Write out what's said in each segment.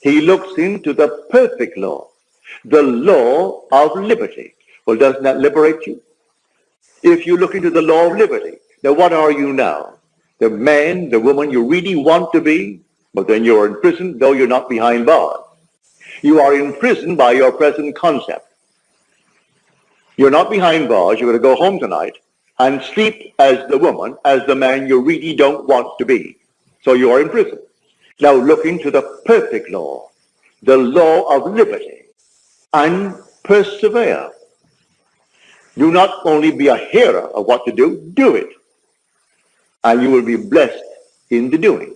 He looks into the perfect law, the law of liberty. Well, doesn't that liberate you? If you look into the law of liberty, now what are you now? The man, the woman you really want to be, but then you're in prison, though you're not behind bars. You are in prison by your present concept. You're not behind bars. You're going to go home tonight and sleep as the woman, as the man you really don't want to be. So you are in prison. Now look into the perfect law, the law of liberty, and persevere. Do not only be a hearer of what to do, do it. And you will be blessed in the doing.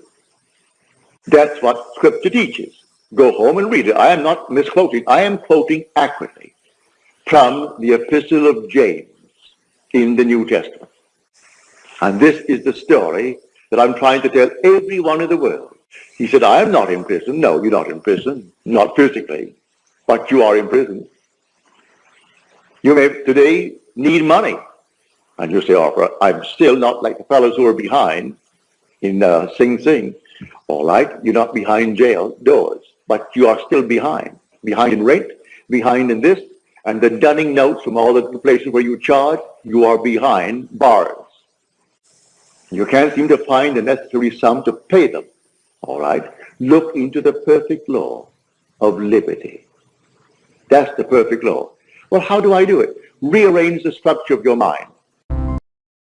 That's what Scripture teaches. Go home and read it. I am not misquoting. I am quoting accurately from the Epistle of James in the New Testament. And this is the story that I'm trying to tell everyone in the world. He said, I am not in prison. No, you're not in prison. Not physically. But you are in prison. You may today need money. And you say, oh, I'm still not like the fellows who are behind in uh, Sing Sing. All right, you're not behind jail doors, but you are still behind. Behind in rent, behind in this, and the dunning notes from all the places where you charge, you are behind bars. You can't seem to find the necessary sum to pay them. All right? Look into the perfect law of liberty. That's the perfect law. Well, how do I do it? Rearrange the structure of your mind.